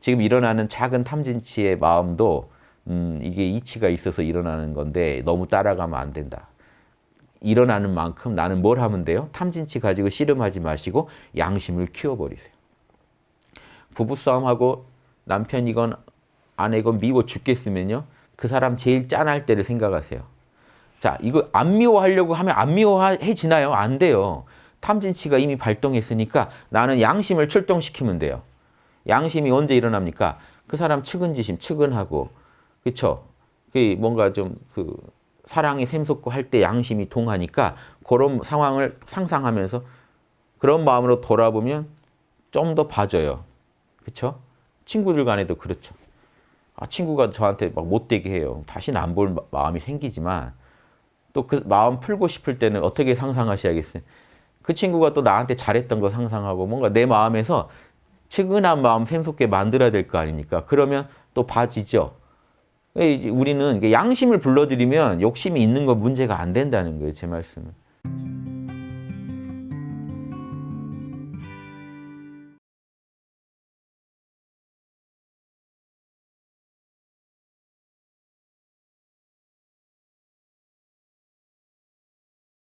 지금 일어나는 작은 탐진치의 마음도 음, 이게 이치가 있어서 일어나는 건데 너무 따라가면 안 된다. 일어나는 만큼 나는 뭘 하면 돼요? 탐진치 가지고 씨름하지 마시고 양심을 키워버리세요. 부부싸움하고 남편이건 아내건 미워 죽겠으면요. 그 사람 제일 짠할 때를 생각하세요. 자, 이거 안 미워하려고 하면 안 미워해지나요? 안 돼요. 탐진치가 이미 발동했으니까 나는 양심을 출동시키면 돼요. 양심이 언제 일어납니까? 그 사람 측은지심, 측은하고, 그쵸? 그 뭔가 좀 그 사랑이 샘솟고 할 때 양심이 동하니까 그런 상황을 상상하면서 그런 마음으로 돌아보면 좀 더 봐줘요. 그쵸? 친구들 간에도 그렇죠. 아, 친구가 저한테 막 못되게 해요. 다시는 안 볼 마음이 생기지만 또 그 마음 풀고 싶을 때는 어떻게 상상하셔야겠어요? 그 친구가 또 나한테 잘했던 거 상상하고 뭔가 내 마음에서 측은한 마음 샘솟게 만들어야 될 거 아닙니까? 그러면 또 봐지죠. 우리는 양심을 불러들이면 욕심이 있는 건 문제가 안 된다는 거예요. 제 말씀은.